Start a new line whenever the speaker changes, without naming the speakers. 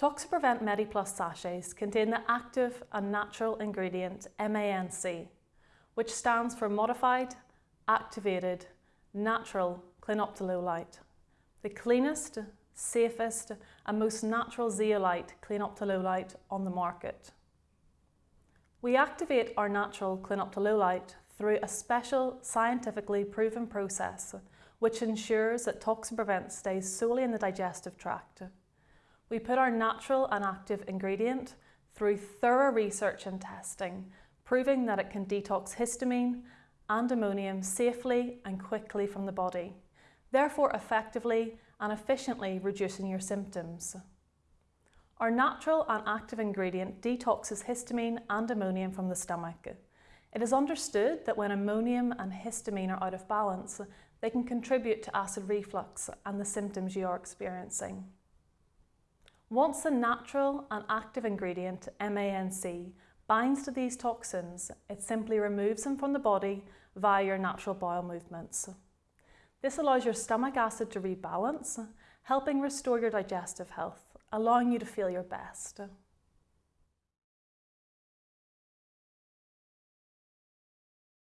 Toxiprevent MediPlus sachets contain the active and natural ingredient MANC, which stands for Modified, Activated, Natural Clinoptilolite, the cleanest, safest and most natural zeolite clinoptilolite on the market. We activate our natural clinoptilolite through a special scientifically proven process which ensures that Toxiprevent stays solely in the digestive tract. We put our natural and active ingredient through thorough research and testing, proving that it can detox histamine and ammonium safely and quickly from the body, therefore effectively and efficiently reducing your symptoms. Our natural and active ingredient detoxes histamine and ammonium from the stomach. It is understood that when ammonium and histamine are out of balance, they can contribute to acid reflux and the symptoms you are experiencing. Once the natural and active ingredient, MANC, binds to these toxins, it simply removes them from the body via your natural bowel movements. This allows your stomach acid to rebalance, helping restore your digestive health, allowing you to feel your best.